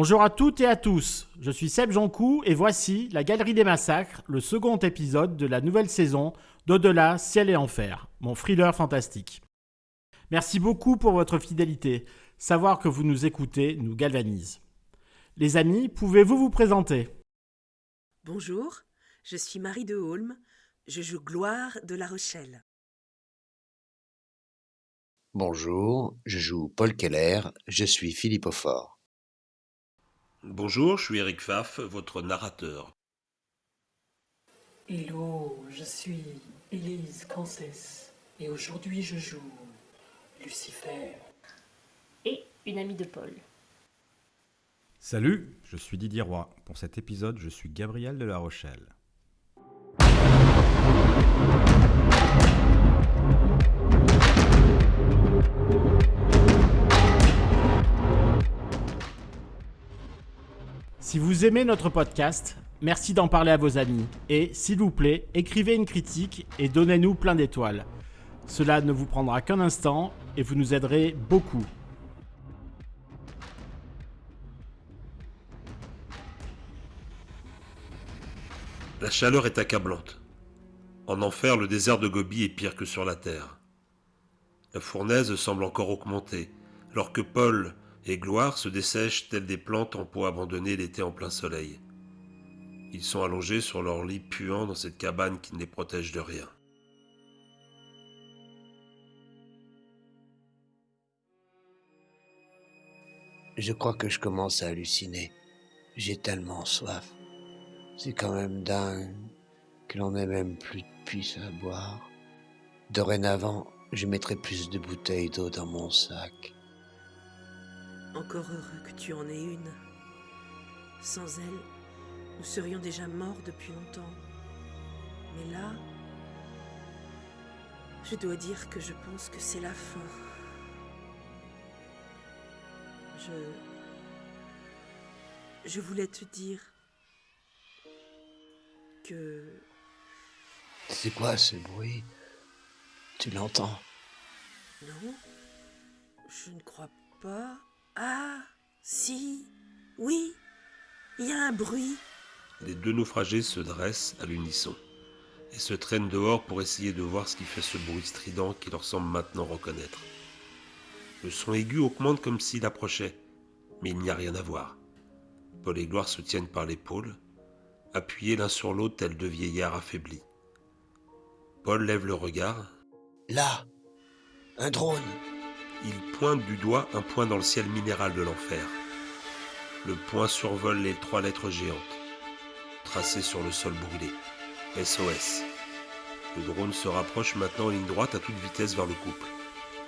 Bonjour à toutes et à tous, je suis Seb Joncou et voici La Galerie des Massacres, le second épisode de la nouvelle saison d'Au-delà, Ciel et Enfer, mon thriller fantastique. Merci beaucoup pour votre fidélité. Savoir que vous nous écoutez nous galvanise. Les amis, pouvez-vous vous présenter? Bonjour, je suis Marie de Holm, je joue Gloire de La Rochelle. Bonjour, je joue Paul Keller, je suis Philippe Aufort. Bonjour, je suis Eric Pfaff, votre narrateur. Hello, je suis Élise Cancès et aujourd'hui je joue Lucifer. Et une amie de Paul. Salut, je suis Didier Roy. Pour cet épisode, je suis Gabriel de La Rochelle. Si vous aimez notre podcast, merci d'en parler à vos amis. Et s'il vous plaît, écrivez une critique et donnez-nous plein d'étoiles. Cela ne vous prendra qu'un instant et vous nous aiderez beaucoup. La chaleur est accablante. En enfer, le désert de Gobi est pire que sur la terre. La fournaise semble encore augmenter, alors que Paul et Gloire se dessèchent telles des plantes en pot abandonnées l'été en plein soleil. Ils sont allongés sur leur lit puant dans cette cabane qui ne les protège de rien. Je crois que je commence à halluciner. J'ai tellement soif. C'est quand même dingue que l'on ait même plus de puces à boire. Dorénavant, je mettrai plus de bouteilles d'eau dans mon sac. Encore heureux que tu en aies une. Sans elle, nous serions déjà morts depuis longtemps. Mais là, je dois dire que je pense que c'est la fin. Je... Je voulais te dire que... C'est quoi ce bruit? Tu l'entends? Non, je ne crois pas. Ah, si, oui, il y a un bruit. Les deux naufragés se dressent à l'unisson et se traînent dehors pour essayer de voir ce qui fait ce bruit strident qui leur semble maintenant reconnaître. Le son aigu augmente comme s'il approchait, mais il n'y a rien à voir. Paul et Gloire se tiennent par l'épaule, appuyés l'un sur l'autre tels deux vieillards affaiblis. Paul lève le regard. Là Un drone Il pointe du doigt un point dans le ciel minéral de l'enfer. Le point survole les trois lettres géantes, tracées sur le sol brûlé. SOS. Le drone se rapproche maintenant en ligne droite à toute vitesse vers le couple.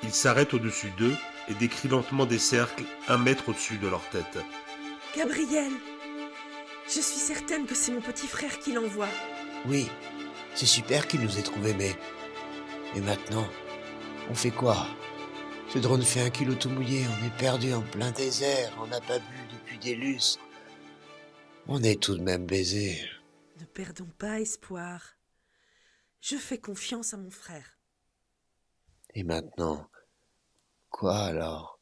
Il s'arrête au-dessus d'eux et décrit lentement des cercles un mètre au-dessus de leur tête. Gabriel, je suis certaine que c'est mon petit frère qui l'envoie. Oui, c'est super qu'il nous ait trouvés, mais... Et maintenant On fait quoi? Ce drone fait un kilo tout mouillé, on est perdu en plein désert, on n'a pas bu depuis des lustres. On est tout de même baisés. Ne perdons pas espoir. Je fais confiance à mon frère. Et maintenant Quoi alors?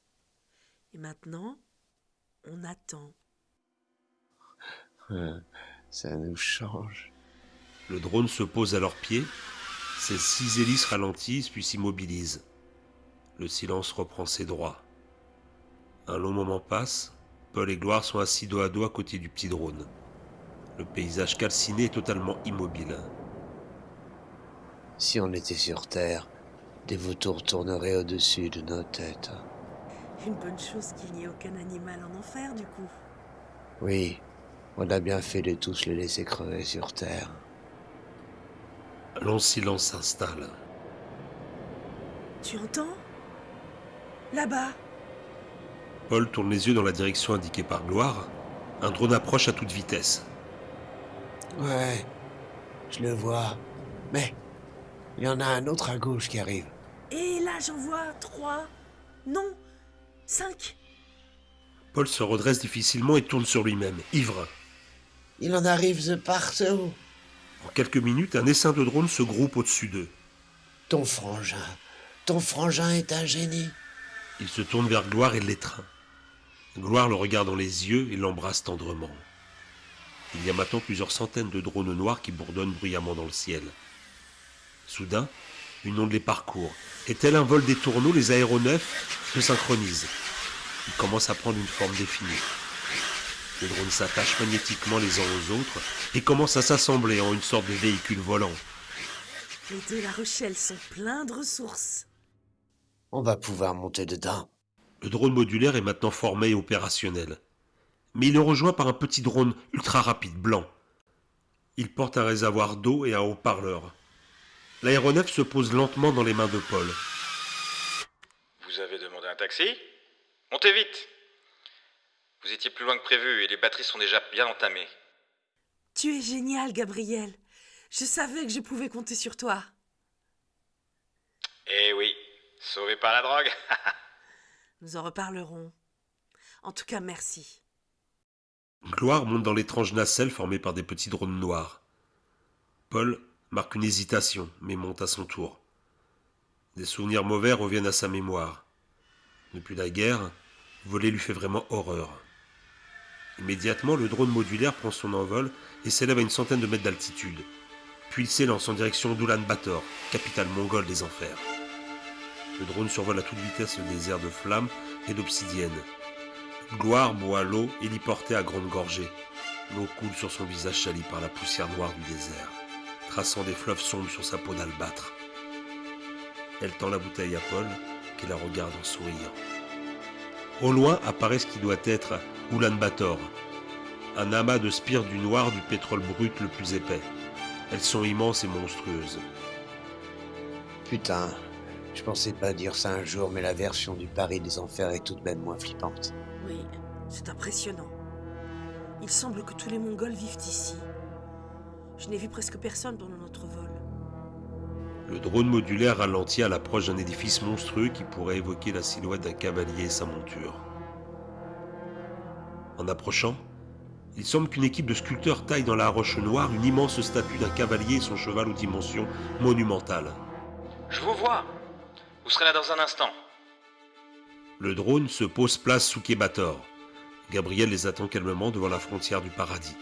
Et maintenant, on attend. Hein, Ça nous change. Le drone se pose à leurs pieds. Ses six hélices ralentissent puis s'immobilisent. Le silence reprend ses droits. Un long moment passe. Paul et Gloire sont assis dos à dos à côté du petit drone. Le paysage calciné est totalement immobile. Si on était sur Terre, des vautours tourneraient au-dessus de nos têtes. Une bonne chose qu'il n'y ait aucun animal en enfer, du coup. Oui, on a bien fait de tous les laisser crever sur Terre. Un long silence s'installe. Tu entends? Là-bas, Paul tourne les yeux dans la direction indiquée par Gloire. Un drone approche à toute vitesse. Ouais, je le vois. Mais il y en a un autre à gauche qui arrive. et là j'en vois trois. Non, cinq. Paul se redresse difficilement et tourne sur lui-même, ivre. Il en arrive de partout. En quelques minutes, un essaim de drones se groupe au-dessus d'eux. Ton frangin, ton frangin est un génie. Il se tourne vers Gloire et l'étreint. Gloire le regarde dans les yeux et l'embrasse tendrement. Il y a maintenant plusieurs centaines de drones noirs qui bourdonnent bruyamment dans le ciel. Soudain, une onde les parcourt, et tel un vol des tourneaux, les aéronefs se synchronisent. Ils commencent à prendre une forme définie. Les drones s'attachent magnétiquement les uns aux autres et commencent à s'assembler en une sorte de véhicule volant. Les deux La Rochelle sont pleins de ressources. On va pouvoir monter dedans. Le drone modulaire est maintenant formé et opérationnel. Mais il est rejoint par un petit drone ultra rapide blanc. Il porte un réservoir d'eau et un haut-parleur. L'aéronef se pose lentement dans les mains de Paul. Vous avez demandé un taxi? Montez vite Vous étiez plus loin que prévu et les batteries sont déjà bien entamées. Tu es génial, Gabriel. Je savais que je pouvais compter sur toi. Eh oui, sauvé par la drogue Nous en reparlerons. En tout cas, merci. Gloire monte dans l'étrange nacelle formée par des petits drones noirs. Paul marque une hésitation, mais monte à son tour. Des souvenirs mauvais reviennent à sa mémoire. Depuis la guerre, voler lui fait vraiment horreur. Immédiatement, le drone modulaire prend son envol et s'élève à une centaine de mètres d'altitude. Puis il s'élance en direction d'Ulan-Bator, capitale mongole des enfers. Le drone survole à toute vitesse le désert de flammes et d'obsidiennes. Gloire boit l'eau héliportée à grande gorgée. L'eau coule sur son visage sali par la poussière noire du désert, traçant des fleuves sombres sur sa peau d'albâtre. Elle tend la bouteille à Paul, qui la regarde en souriant. Au loin apparaît ce qui doit être Ulan-Bator, un amas de spires du noir du pétrole brut le plus épais. Elles sont immenses et monstrueuses. Putain, je pensais pas dire ça un jour, mais la version du Paris des Enfers est tout de même moins flippante. Oui, c'est impressionnant. Il semble que tous les Mongols vivent ici. Je n'ai vu presque personne pendant notre vol. Le drone modulaire ralentit à l'approche d'un édifice monstrueux qui pourrait évoquer la silhouette d'un cavalier et sa monture. En approchant, il semble qu'une équipe de sculpteurs taille dans la roche noire une immense statue d'un cavalier et son cheval aux dimensions monumentales. Je vous vois Vous serez là dans un instant. Le drone se pose place sous Kébator. Gabriel les attend calmement devant la frontière du paradis.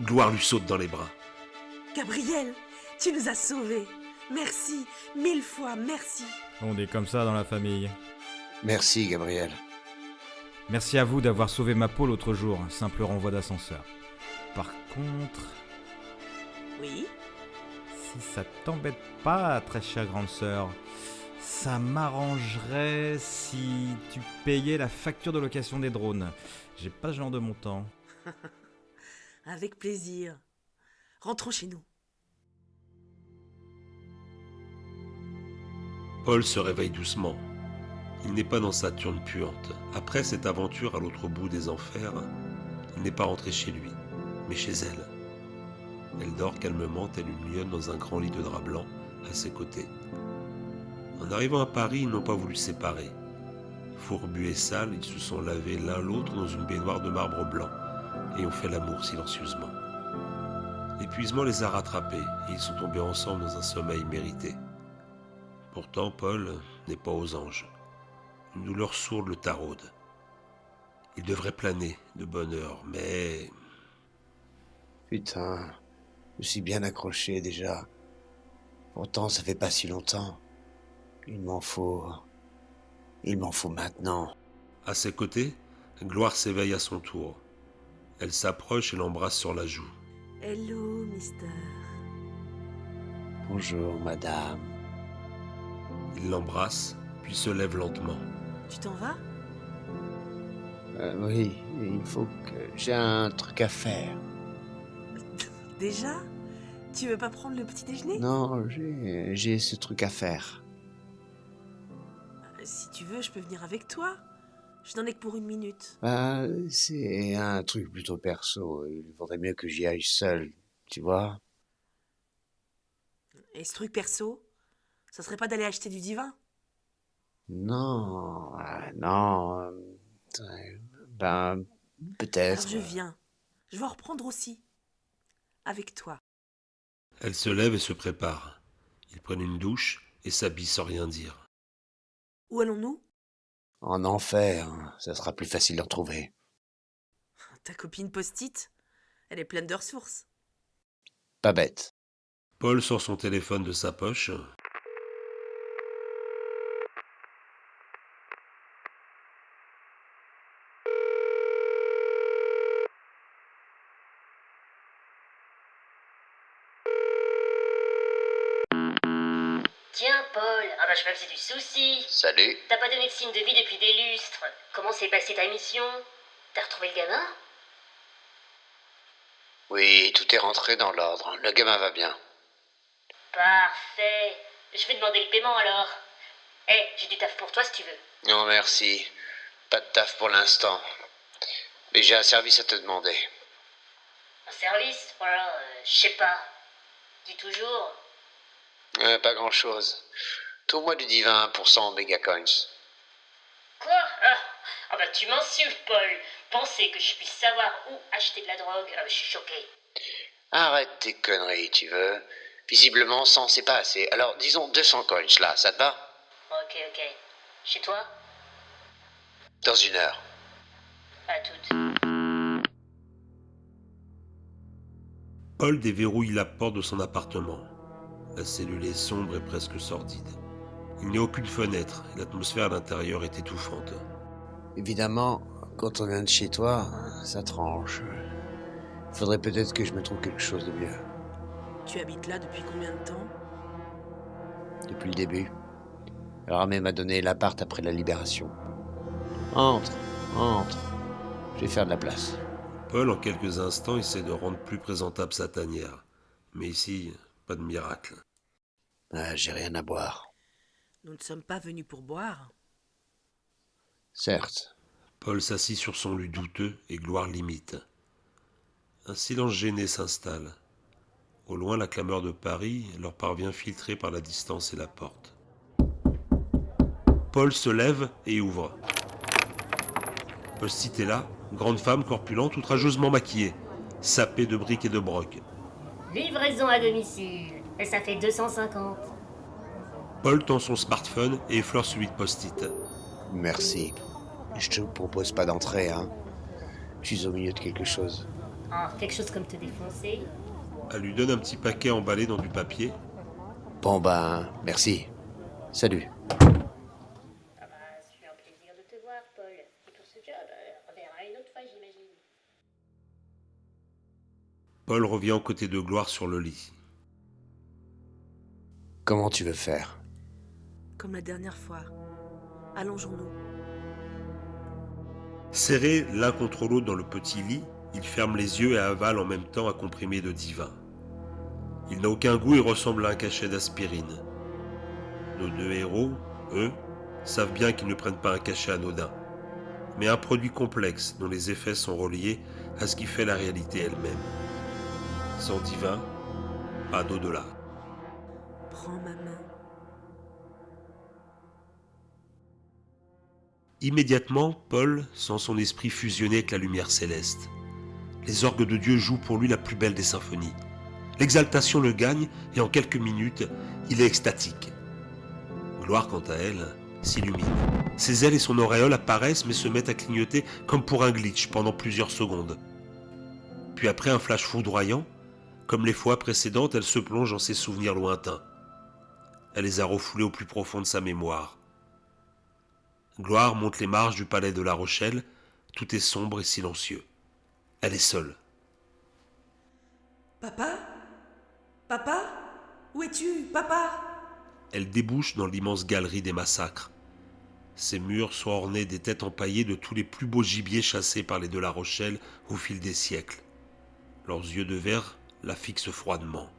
Gloire lui saute dans les bras. Gabriel, tu nous as sauvés. Merci, mille fois merci. On est comme ça dans la famille. Merci, Gabriel. Merci à vous d'avoir sauvé ma peau l'autre jour, un simple renvoi d'ascenseur. Par contre, Oui si ça t'embête pas, très chère grande sœur, ça m'arrangerait si tu payais la facture de location des drones. J'ai pas ce genre de montant. Avec plaisir. Rentrons chez nous. Paul se réveille doucement. Il n'est pas dans Saturne puante. Après cette aventure à l'autre bout des enfers, il n'est pas rentré chez lui, mais chez elle. Elle dort calmement telle une lionne dans un grand lit de drap blanc à ses côtés. En arrivant à Paris, ils n'ont pas voulu séparer. Fourbus et sales, ils se sont lavés l'un l'autre dans une baignoire de marbre blanc et ont fait l'amour silencieusement. L'épuisement les a rattrapés et ils sont tombés ensemble dans un sommeil mérité. Pourtant, Paul n'est pas aux anges. Une douleur sourde le taraude. Il devrait planer de bonne heure, mais Putain, je suis bien accroché déjà. Pourtant, ça fait pas si longtemps. Il m'en faut. Il m'en faut maintenant. à ses côtés, Gloire s'éveille à son tour. Elle s'approche et l'embrasse sur la joue. Hello, mister. Bonjour, madame. Il l'embrasse, puis se lève lentement. Tu t'en vas? Euh, oui, il faut que j'ai un truc à faire. Déjà? Tu veux pas prendre le petit déjeuner? Non, j'ai j'ai ce truc à faire. Euh, Si tu veux, je peux venir avec toi. Je n'en ai que pour une minute. Bah, c'est un truc plutôt perso. Il vaudrait mieux que j'y aille seul, tu vois. Et ce truc perso, ça serait pas d'aller acheter du divin? Non, ah, non. euh, euh, Ben, peut-être. Je viens. Je vais en reprendre aussi. Avec toi. Elle se lève et se prépare. Ils prennent une douche et s'habillent sans rien dire. Où allons-nous? En enfer, ça sera plus facile de retrouver. Ta copine post-it? Elle est pleine de ressources. Pas bête. Paul sort son téléphone de sa poche. Tiens, Paul, ah bah je me faisais du souci. Salut. T'as pas donné de signe de vie depuis des lustres. Comment s'est passée ta mission? T'as retrouvé le gamin? Oui, tout est rentré dans l'ordre. Le gamin va bien. Parfait. Je vais demander le paiement alors. Eh, j'ai du taf pour toi si tu veux. Non, merci. Pas de taf pour l'instant. Mais j'ai un service à te demander. Un service? Voilà, euh, je sais pas. Dis toujours. Euh, pas grand-chose. Trouve-moi du divin pour 100 mégacoins. Quoi ah, ah bah tu m'insultes, Paul. Penser que je puisse savoir où acheter de la drogue, ah, je suis choqué. Arrête tes conneries, tu veux. Visiblement, 100, c'est pas assez. Alors, disons 200 coins, là, ça te va? Ok, ok. Chez toi? Dans une heure. À toutes. Paul déverrouille la porte de son appartement. La cellule est sombre et presque sordide. Il n'y a aucune fenêtre et l'atmosphère à l'intérieur est étouffante. Évidemment, quand on vient de chez toi, ça tranche. Faudrait peut-être que je me trouve quelque chose de mieux. Tu habites là depuis combien de temps? Depuis le début. Ramé m'a donné l'appart après la libération. Entre, entre. Je vais faire de la place. Paul, en quelques instants, essaie de rendre plus présentable sa tanière. Mais ici, pas de miracle. Ah, J'ai rien à boire. Nous ne sommes pas venus pour boire. Certes. Paul s'assit sur son lit douteux et Gloire l'imite. Un silence gêné s'installe. Au loin, la clameur de Paris leur parvient filtrée par la distance et la porte. Paul se lève et ouvre. Post-it est là, grande femme corpulente, outrageusement maquillée, sapée de briques et de brocs. Livraison à domicile. Et ça fait 250. Paul tend son smartphone et effleure celui de Post-it. Merci. Je te propose pas d'entrer, hein. Je suis au milieu de quelque chose. Ah, quelque chose comme te défoncer. Elle lui donne un petit paquet emballé dans du papier. Bon ben, merci. Salut. Ah bah, c'est un plaisir de te voir, Paul. Et pour ce job, on verra une autre fois, j'imagine. Paul revient aux côtés de Gloire sur le lit. Comment tu veux faire? Comme la dernière fois. Allongeons-nous. Serrés l'un contre l'autre dans le petit lit, il ferme les yeux et avale en même temps un comprimé de divin. Il n'a aucun goût et ressemble à un cachet d'aspirine. Nos deux héros, eux, savent bien qu'ils ne prennent pas un cachet anodin, mais un produit complexe dont les effets sont reliés à ce qui fait la réalité elle-même. Sans divin, pas d'au-delà. Prends ma main. Immédiatement, Paul sent son esprit fusionner avec la lumière céleste. Les orgues de Dieu jouent pour lui la plus belle des symphonies. L'exaltation le gagne et en quelques minutes, il est extatique. Gloire, quant à elle, s'illumine. Ses ailes et son auréole apparaissent mais se mettent à clignoter comme pour un glitch pendant plusieurs secondes. Puis après un flash foudroyant, comme les fois précédentes, elle se plonge dans ses souvenirs lointains. Elle les a refoulés au plus profond de sa mémoire. Gloire monte les marches du palais de La Rochelle, tout est sombre et silencieux. Elle est seule. Papa? Papa? Où es-tu, papa? Elle débouche dans l'immense galerie des massacres. Ses murs sont ornés des têtes empaillées de tous les plus beaux gibiers chassés par les de La Rochelle au fil des siècles. Leurs yeux de verre la fixent froidement.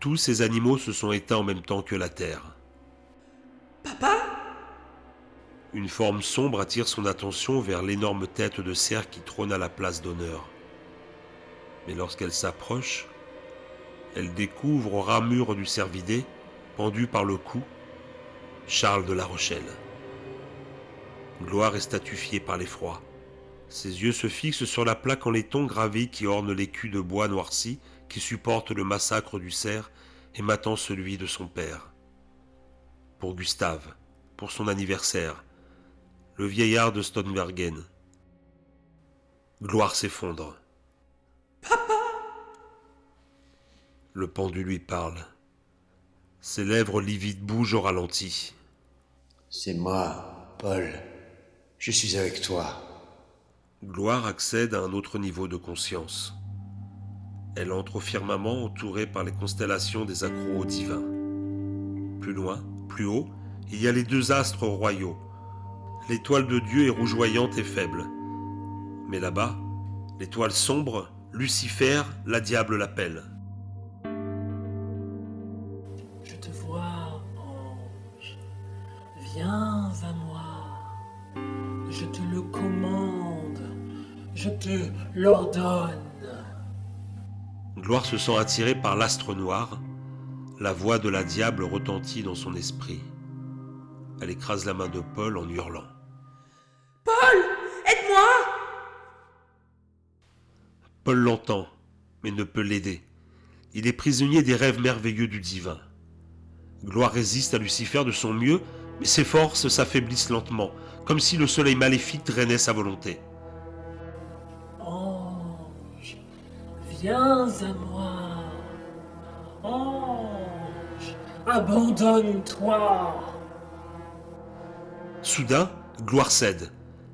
Tous ces animaux se sont éteints en même temps que la terre. Papa? Une forme sombre attire son attention vers l'énorme tête de cerf qui trône à la place d'honneur. Mais lorsqu'elle s'approche, elle découvre au ramure du cervidé, pendu par le cou, Charles de La Rochelle. Gloire est statufiée par l'effroi. Ses yeux se fixent sur la plaque en laiton gravée qui orne l'écu de bois noirci qui supporte le massacre du cerf et matant celui de son père. Pour Gustave, pour son anniversaire, le vieillard de Stonbergen. Gloire s'effondre. Le pendu lui parle. Ses lèvres livides bougent au ralenti. C'est moi, Paul. Je suis avec toi. Gloire accède à un autre niveau de conscience. Elle entre au firmament entourée par les constellations des accros divins. Plus loin, plus haut, il y a les deux astres royaux. L'étoile de Dieu est rougeoyante et faible. Mais là-bas, l'étoile sombre, Lucifer, la diable l'appelle. Je te vois, ange. Viens à moi. Je te le commande. Je te l'ordonne. Gloire se sent attirée par l'astre noir. La voix de la diable retentit dans son esprit. Elle écrase la main de Paul en hurlant. Paul Aide-moi Paul l'entend, mais ne peut l'aider. Il est prisonnier des rêves merveilleux du divin. Gloire résiste à Lucifer de son mieux, mais ses forces s'affaiblissent lentement, comme si le soleil maléfique drainait sa volonté. Viens à moi. Ange, abandonne-toi. Soudain, Gloire cède.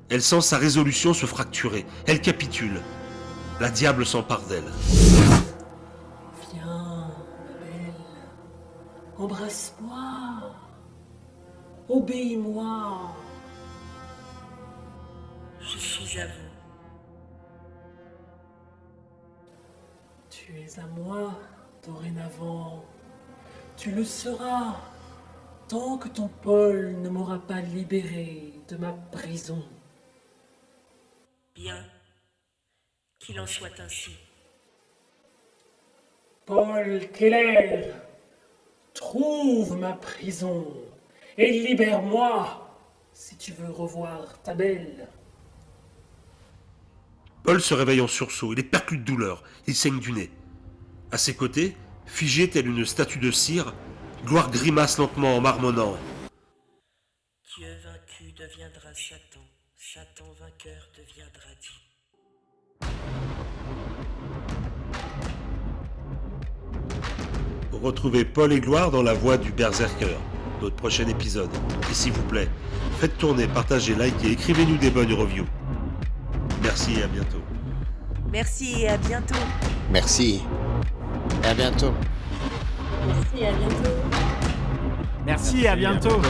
Elle sent sa résolution se fracturer. Elle capitule. La diable s'empare d'elle. Viens, ma belle. Embrasse-moi. Obéis-moi. Je suis à vous. Tu es à moi dorénavant. Tu le seras tant que ton Paul ne m'aura pas libéré de ma prison. Bien. Qu'il en soit ainsi. Paul Keller, trouve ma prison et libère-moi si tu veux revoir ta belle. Paul se réveille en sursaut. Il est perclus de douleur. Il saigne du nez. À ses côtés, figée telle une statue de cire, Gloire grimace lentement en marmonnant. Dieu vaincu deviendra Satan. Satan vainqueur deviendra Dieu. Retrouvez Paul et Gloire dans la voie du Berserker, notre prochain épisode. Et s'il vous plaît, faites tourner, partagez, likez, écrivez-nous des bonnes reviews. Merci et à bientôt. Merci et à bientôt. Merci. Et à bientôt. Merci, à bientôt. Merci et à bientôt.